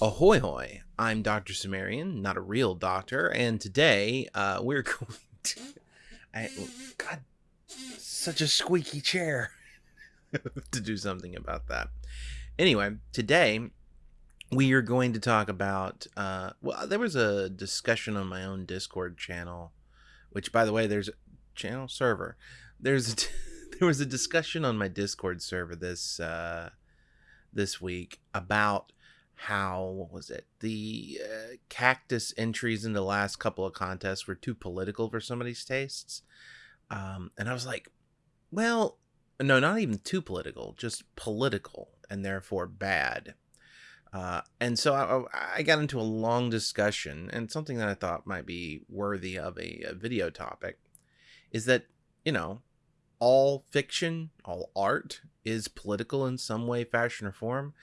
Ahoy hoy! I'm Dr. Sumerian, not a real doctor, and today uh, we're going to. I, God, such a squeaky chair to do something about that. Anyway, today we are going to talk about. Uh, well, there was a discussion on my own Discord channel, which, by the way, there's channel server. There's a, there was a discussion on my Discord server this uh, this week about how what was it? The uh, cactus entries in the last couple of contests were too political for somebody's tastes. Um, and i was like well no not even too political just political and therefore bad. Uh, and so I, I, got into a long discussion and something that i thought might be worthy of a, a video topic is that you know all fiction all art is political in some way fashion or form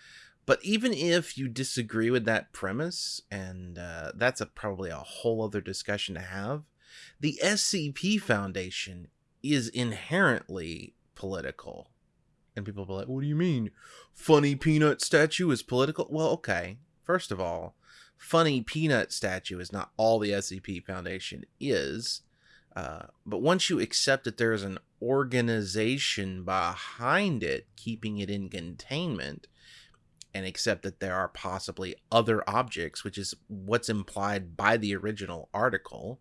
but even if you disagree with that premise, and uh, that's a, probably a whole other discussion to have, the SCP Foundation is inherently political. And people will be like, what do you mean? Funny Peanut statue is political? Well, okay. First of all, Funny Peanut statue is not all the SCP Foundation is. Uh, but once you accept that there is an organization behind it, keeping it in containment, and accept that there are possibly other objects, which is what's implied by the original article.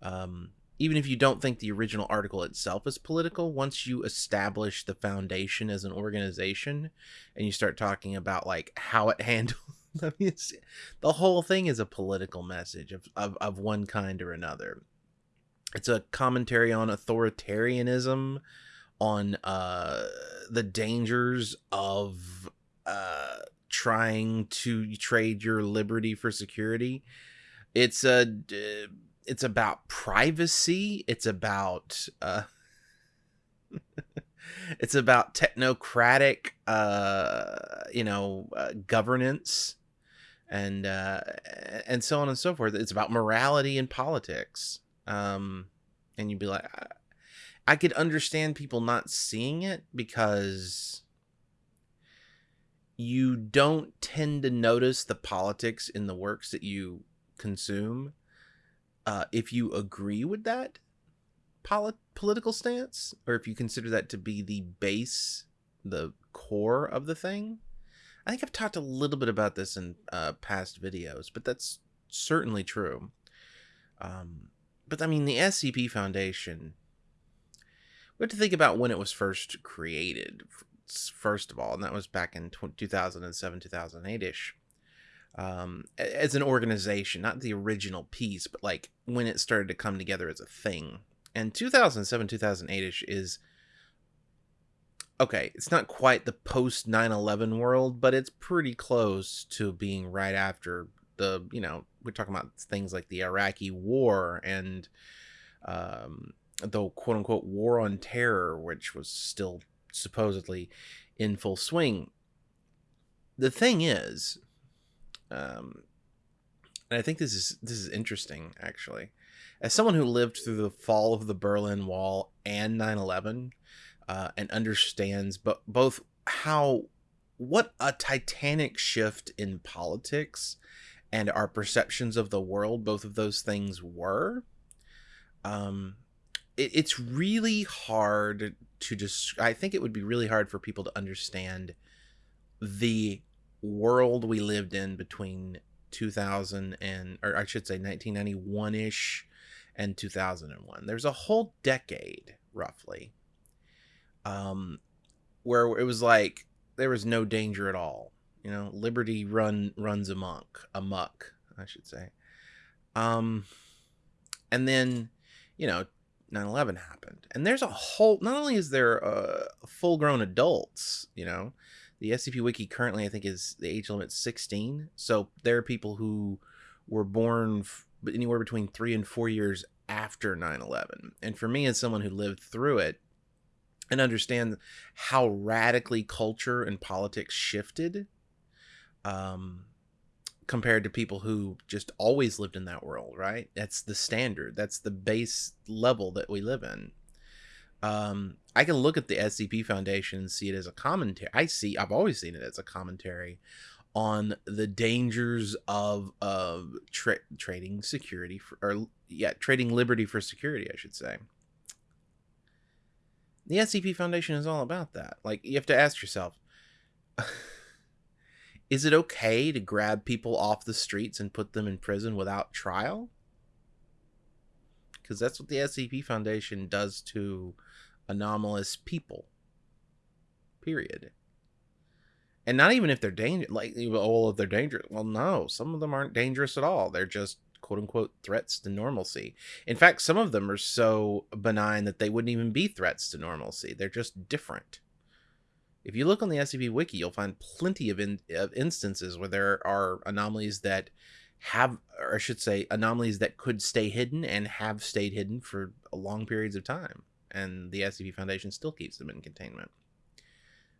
Um, even if you don't think the original article itself is political, once you establish the foundation as an organization and you start talking about like how it handles the whole thing is a political message of, of, of one kind or another. It's a commentary on authoritarianism, on uh, the dangers of uh, trying to trade your liberty for security. It's a it's about privacy. It's about uh, it's about technocratic uh, you know uh, governance and uh, and so on and so forth. It's about morality and politics. Um, and you'd be like, I, I could understand people not seeing it because you don't tend to notice the politics in the works that you consume uh, if you agree with that polit- political stance or if you consider that to be the base the core of the thing. I think i've talked a little bit about this in uh, past videos but that's certainly true. Um, but i mean the scp foundation we have to think about when it was first created first of all, and that was back in 2007, 2008 ish. Um, as an organization, not the original piece, but like when it started to come together as a thing. And 2007, 2008 ish is okay, it's not quite the post 9 11 world, but it's pretty close to being right after the, you know, we're talking about things like the Iraqi war and um, the quote unquote war on terror, which was still supposedly in full swing. The thing is, um, and I think this is this is interesting actually. As someone who lived through the fall of the Berlin Wall and 9/11, uh, and understands but both how what a titanic shift in politics and our perceptions of the world both of those things were um it, it's really hard to just i think it would be really hard for people to understand the world we lived in between 2000 and or i should say 1991ish and 2001 there's a whole decade roughly um where it was like there was no danger at all you know? Liberty run runs amok amok i should say. Um and then you know 9-11 happened. And there's a whole not only is there uh, full grown adults you know the scp wiki currently i think is the age limit 16 so there are people who were born f- anywhere between three and four years after 9-11 and for me as someone who lived through it and understand how radically culture and politics shifted um compared to people who just always lived in that world, right? That's the standard. That's the base level that we live in. Um, I can look at the SCP Foundation and see it as a commentary. I see, I've always seen it as a commentary on the dangers of of tra- trading security for, or yeah, trading liberty for security, I should say. The SCP Foundation is all about that. Like you have to ask yourself, is it okay to grab people off the streets and put them in prison without trial? Because that's what the SCP Foundation does to anomalous people. Period. And not even if they're dangerous like all of they're dangerous well no some of them aren't dangerous at all. They're just quote unquote threats to normalcy. In fact some of them are so benign that they wouldn't even be threats to normalcy. They're just different if you look on the scp wiki you'll find plenty of, in, of instances where there are anomalies that have or i should say anomalies that could stay hidden and have stayed hidden for long periods of time and the scp foundation still keeps them in containment.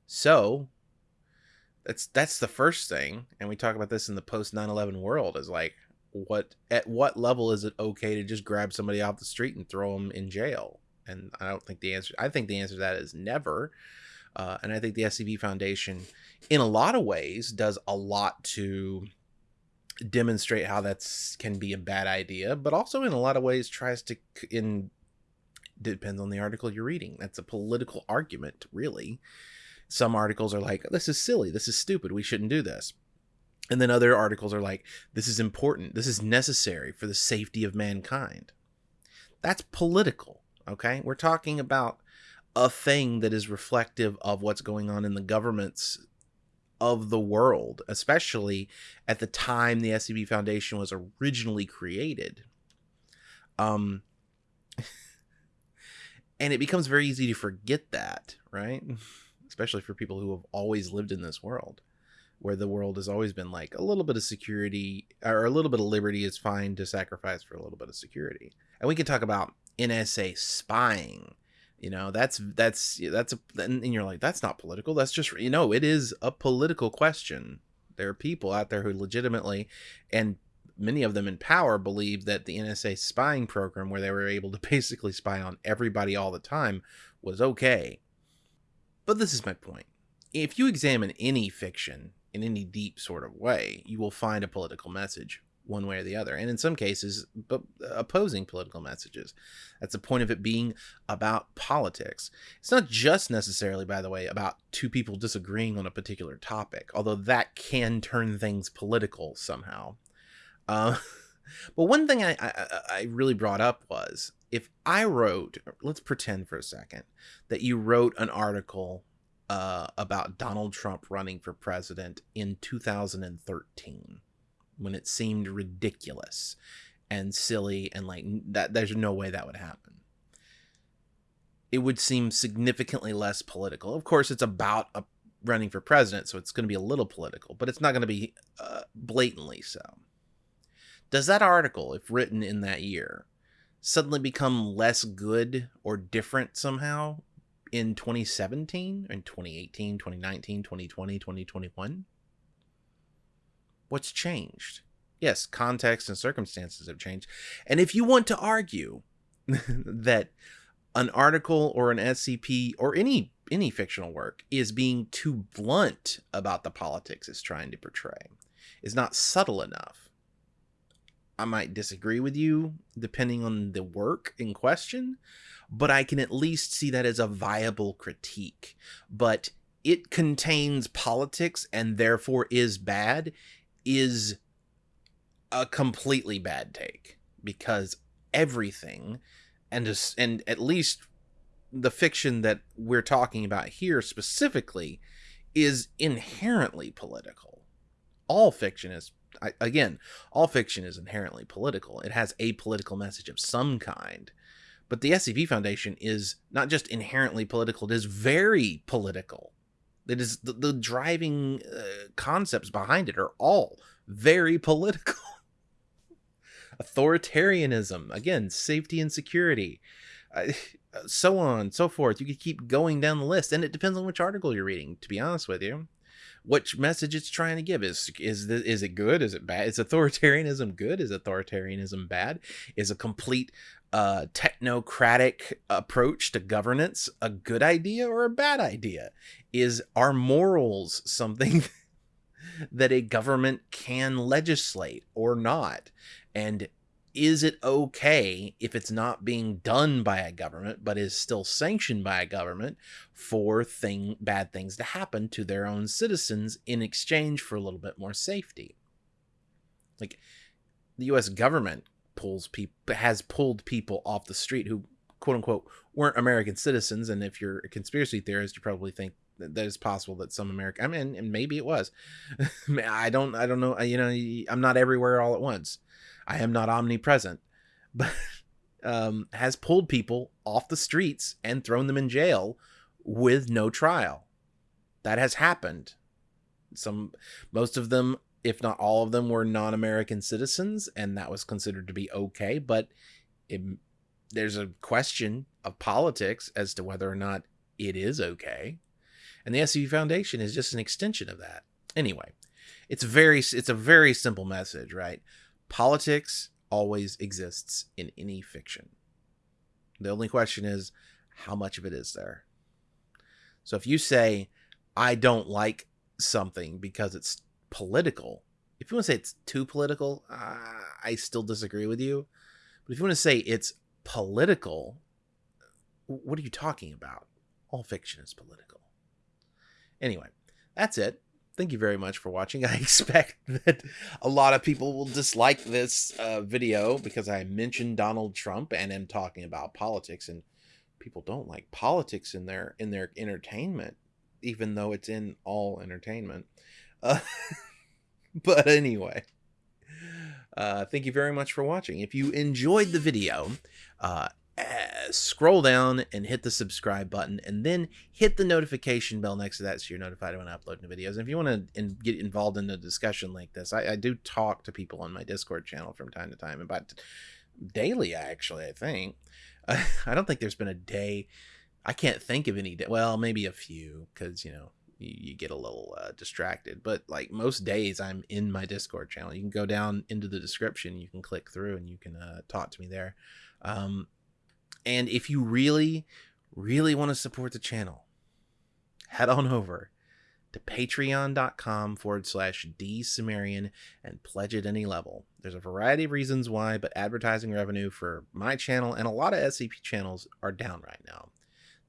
So that's that's the first thing and we talk about this in the post 9-11 world is like what at what level is it okay to just grab somebody off the street and throw them in jail? And i don't think the answer i think the answer to that is never uh, and i think the scp foundation in a lot of ways does a lot to demonstrate how that can be a bad idea but also in a lot of ways tries to in depends on the article you're reading that's a political argument really some articles are like, this is silly, this is stupid, we shouldn't do this. And then other articles are like, this is important, this is necessary for the safety of mankind. That's political, okay? We're talking about a thing that is reflective of what's going on in the governments of the world, especially at the time the SCP Foundation was originally created. Um, and it becomes very easy to forget that, right? especially for people who have always lived in this world where the world has always been like a little bit of security or a little bit of liberty is fine to sacrifice for a little bit of security. And we can talk about NSA spying. You know, that's that's that's a and you're like that's not political. That's just you know, it is a political question. There are people out there who legitimately and many of them in power believe that the NSA spying program where they were able to basically spy on everybody all the time was okay but this is my point. If you examine any fiction in any deep sort of way, you will find a political message one way or the other, and in some cases, but opposing political messages. That's the point of it being about politics. It's not just necessarily, by the way, about two people disagreeing on a particular topic, although that can turn things political somehow. Uh, but one thing I, I, I really brought up was if I wrote, let's pretend for a second that you wrote an article uh, about Donald Trump running for president in 2013 when it seemed ridiculous and silly and like that there's no way that would happen. It would seem significantly less political. Of course it's about a running for president so it's going to be a little political but it's not going to be uh, blatantly so. Does that article if written in that year suddenly become less good or different somehow in 2017 in 2018 2019 2020 2021 what's changed yes context and circumstances have changed and if you want to argue that an article or an scp or any any fictional work is being too blunt about the politics it's trying to portray is not subtle enough I might disagree with you depending on the work in question, but I can at least see that as a viable critique. But it contains politics and therefore is bad is a completely bad take because everything and just, and at least the fiction that we're talking about here specifically is inherently political. All fiction is I, again, all fiction is inherently political. It has a political message of some kind. But the SCP Foundation is not just inherently political, it is very political. It is the, the driving uh, concepts behind it are all very political. Authoritarianism, again, safety and security, uh, so on, so forth. You could keep going down the list, and it depends on which article you're reading, to be honest with you which message it's trying to give. Is is is it good? Is it bad? Is authoritarianism good? Is authoritarianism bad? Is a complete uh, technocratic approach to governance a good idea or a bad idea? Is our morals something that a government can legislate or not. And is it okay if it's not being done by a government but is still sanctioned by a government for thing bad things to happen to their own citizens in exchange for a little bit more safety like the US government pulls people has pulled people off the street who quote unquote weren't American citizens and if you're a conspiracy theorist you probably think that it's possible that some American I mean and maybe it was I don't I don't know you know I'm not everywhere all at once I am not omnipresent, but um, has pulled people off the streets and thrown them in jail with no trial. That has happened. Some, most of them, if not all of them, were non-American citizens, and that was considered to be okay. But it, there's a question of politics as to whether or not it is okay, and the SCP Foundation is just an extension of that. Anyway, it's very, it's a very simple message, right? Politics always exists in any fiction. The only question is, how much of it is there? So if you say, I don't like something because it's political, if you want to say it's too political, uh, I still disagree with you. But if you want to say it's political, what are you talking about? All fiction is political. Anyway, that's it thank you very much for watching. I expect that a lot of people will dislike this uh, video because I mentioned Donald Trump and am talking about politics, and people don't like politics in their in their entertainment, even though it's in all entertainment. Uh, but anyway. Uh, thank you very much for watching. If you enjoyed the video, uh, scroll down and hit the subscribe button and then hit the notification bell next to that so you're notified when I upload new videos. And if you want to in, get involved in a discussion like this, I, I, do talk to people on my Discord channel from time to time, about daily actually, I think. Uh, I don't think there's been a day, I can't think of any day, well, maybe a few, because, you know, you, you, get a little uh, distracted. But like most days, I'm in my Discord channel. You can go down into the description, you can click through, and you can uh, talk to me there. Um, and if you really, really want to support the channel, head on over to patreon.com forward slash dsumerian and pledge at any level. There's a variety of reasons why, but advertising revenue for my channel and a lot of SCP channels are down right now.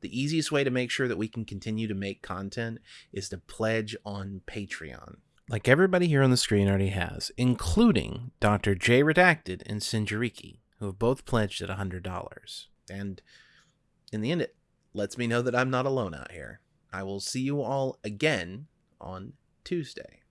The easiest way to make sure that we can continue to make content is to pledge on Patreon. Like everybody here on the screen already has, including Dr. J Redacted and Sinjariki, who have both pledged at $100. And in the end, it lets me know that I'm not alone out here. I will see you all again on Tuesday.